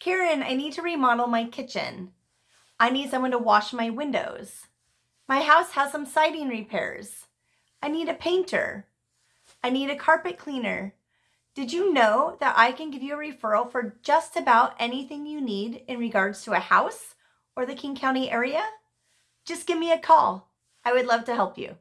Karen, I need to remodel my kitchen. I need someone to wash my windows. My house has some siding repairs. I need a painter. I need a carpet cleaner. Did you know that I can give you a referral for just about anything you need in regards to a house or the King County area? Just give me a call. I would love to help you.